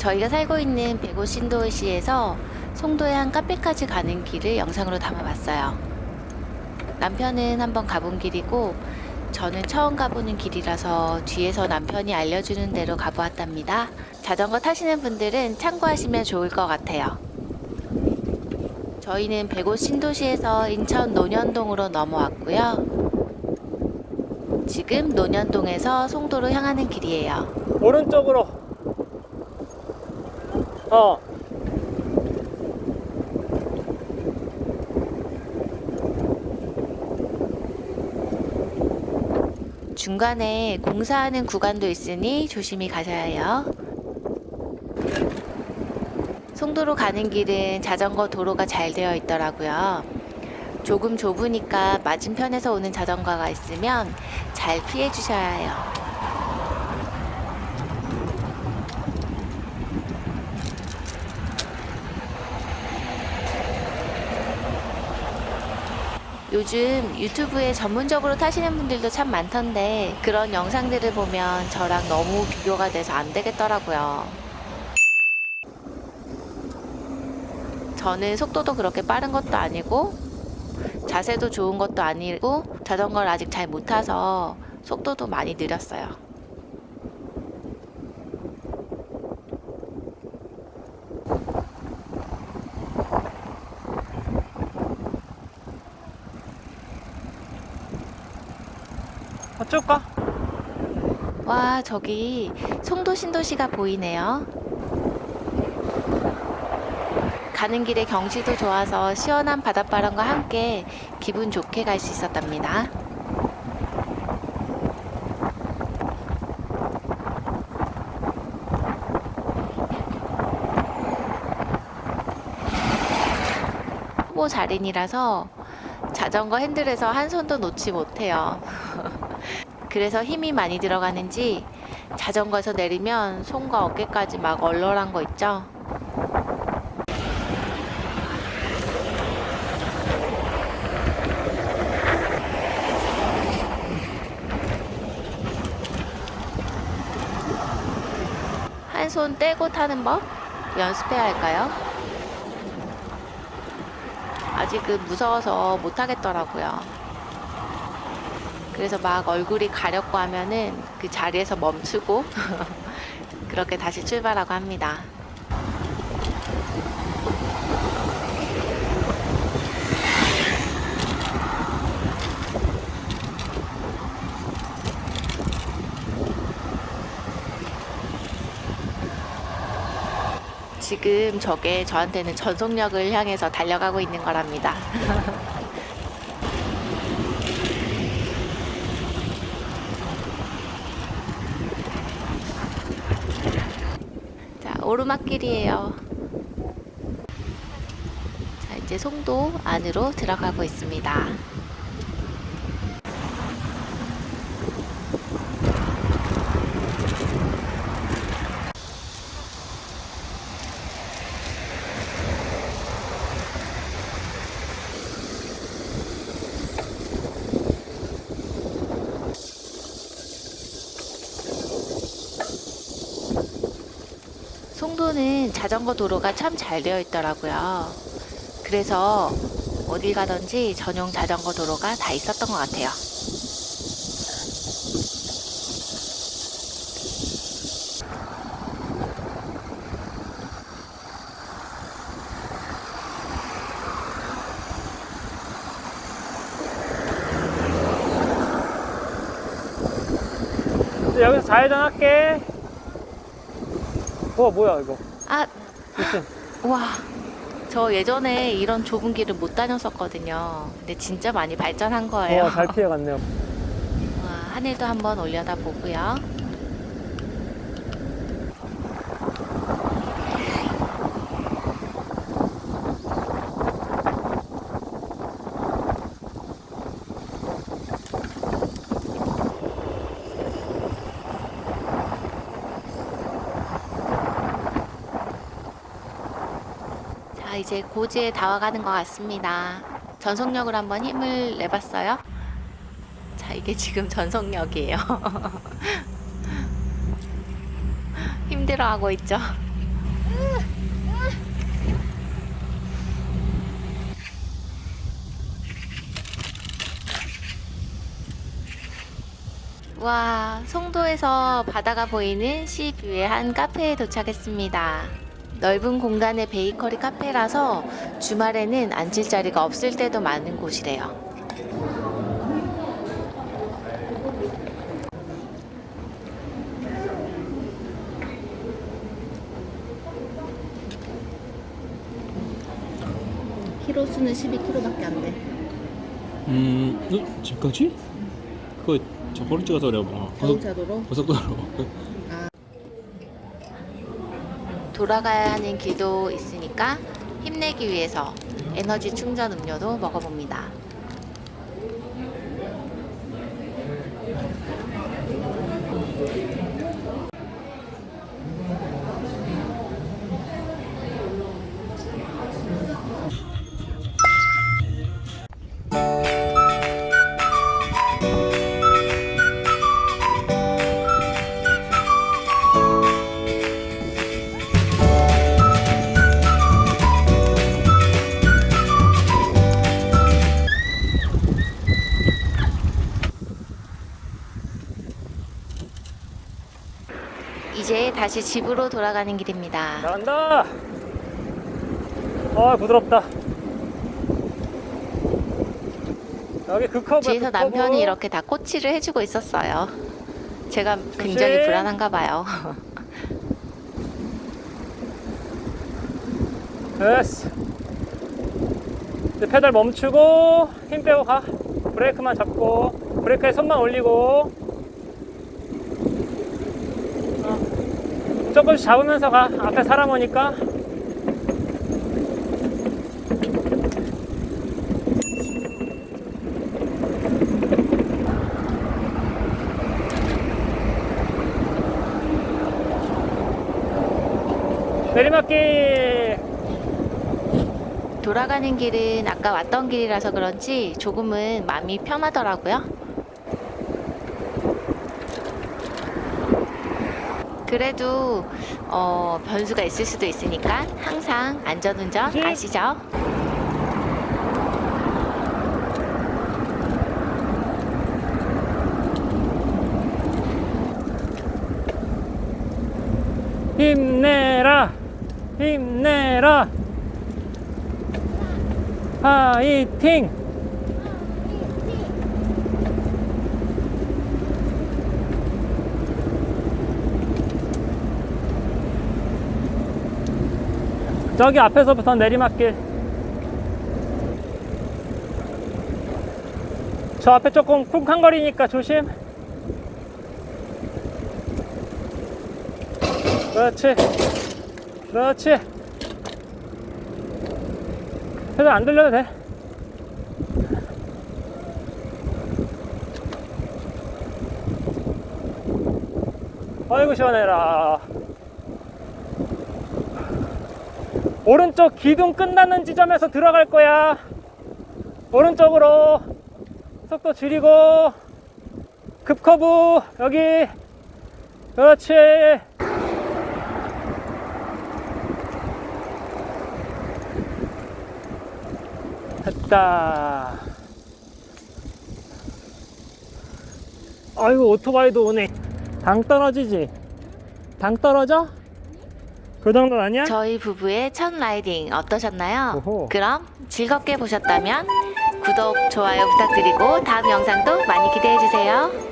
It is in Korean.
저희가 살고 있는 백오 신도시에서 송도의 한 카페까지 가는 길을 영상으로 담아봤어요. 남편은 한번 가본 길이고 저는 처음 가보는 길이라서 뒤에서 남편이 알려주는 대로 가보았답니다. 자전거 타시는 분들은 참고하시면 좋을 것 같아요. 저희는 백오 신도시에서 인천 논현동으로 넘어왔고요. 지금 논현동에서 송도로 향하는 길이에요. 오른쪽으로. 어. 중간에 공사하는 구간도 있으니 조심히 가셔야 해요. 송도로 가는 길은 자전거 도로가 잘 되어 있더라고요. 조금 좁으니까 맞은편에서 오는 자전거가 있으면 잘 피해 주셔야 해요. 요즘 유튜브에 전문적으로 타시는 분들도 참 많던데 그런 영상들을 보면 저랑 너무 비교가 돼서 안 되겠더라고요. 저는 속도도 그렇게 빠른 것도 아니고 자세도 좋은 것도 아니고 자전거를 아직 잘 못 타서 속도도 많이 느렸어요. 가. 와, 저기 송도 신도시가 보이네요. 가는 길에 경치도 좋아서 시원한 바닷바람과 함께 기분 좋게 갈 수 있었답니다. 후보 자린이라서 자전거 핸들에서 한 손도 놓지 못해요. 그래서 힘이 많이 들어가는지 자전거에서 내리면 손과 어깨까지 막 얼얼한 거 있죠? 한 손 떼고 타는 법 연습해야 할까요? 아직은 무서워서 못 하겠더라고요. 그래서 막 얼굴이 가렵고 하면은 그 자리에서 멈추고 그렇게 다시 출발하고 합니다. 지금 저게 저한테는 전속력을 향해서 달려가고 있는 거랍니다. 자, 오르막길이에요. 자, 이제 송도 안으로 들어가고 있습니다. 송도는 자전거 도로가 참 잘 되어 있더라고요. 그래서 어딜 가든지 전용 자전거 도로가 다 있었던 것 같아요. 여기서 좌회전 할게. 우와, 뭐야, 이거. 아, 무슨. 와. 저 예전에 이런 좁은 길을 못 다녔었거든요. 근데 진짜 많이 발전한 거예요. 와, 잘 피해갔네요. 와, 하늘도 한번 올려다 보고요. 자, 이제 고지에 다와가는 것 같습니다. 전속력으로 한번 힘을 내봤어요. 자, 이게 지금 전속력이에요. 힘들어하고 있죠. 와, 송도에서 바다가 보이는 시뷰의 한 카페에 도착했습니다. 넓은 공간의 베이커리 카페라서 주말에는 앉을 자리가 없을 때도 많은 곳이래요. 키로 수는 12kg밖에 안 돼. 음, 어? 집까지? 그거 저거로 찍어서 그래 뭐. 자동차도로 고속도로. 돌아가야 하는 길도 있으니까 힘내기 위해서 에너지 충전 음료도 먹어봅니다. 다시 집으로 돌아가는 길입니다. 나간다. 아 부드럽다. 여기 그 커브. 뒤에서 남편이 이렇게 다 코치를 해주고 있었어요. 제가 굉장히 조심. 불안한가 봐요. 됐어. 이제 페달 멈추고 힘 빼고 가. 브레이크만 잡고 브레이크에 손만 올리고. 조금씩 잡으면서 가. 앞에 사람 오니까. 내리막길. 돌아가는 길은 아까 왔던 길이라서 그런지 조금은 마음이 편하더라고요. 그래도 어, 변수가 있을 수도 있으니까 항상 안전운전 네. 아시죠? 힘내라 힘내라 파이팅 저기 앞에서부터 내리막길. 저 앞에 조금 쿵쾅거리니까 조심. 그렇지. 그렇지. 페달 안 돌려도 돼. 아이고 시원해라 오른쪽 기둥 끝나는 지점에서 들어갈 거야 오른쪽으로 속도 줄이고 급커브 여기 그렇지 됐다. 아이고 오토바이도 오네. 당 떨어지지? 당 떨어져? 그 정도는 아니야? 저희 부부의 첫 라이딩 어떠셨나요? 오호. 그럼 즐겁게 보셨다면 구독, 좋아요 부탁드리고 다음 영상도 많이 기대해 주세요.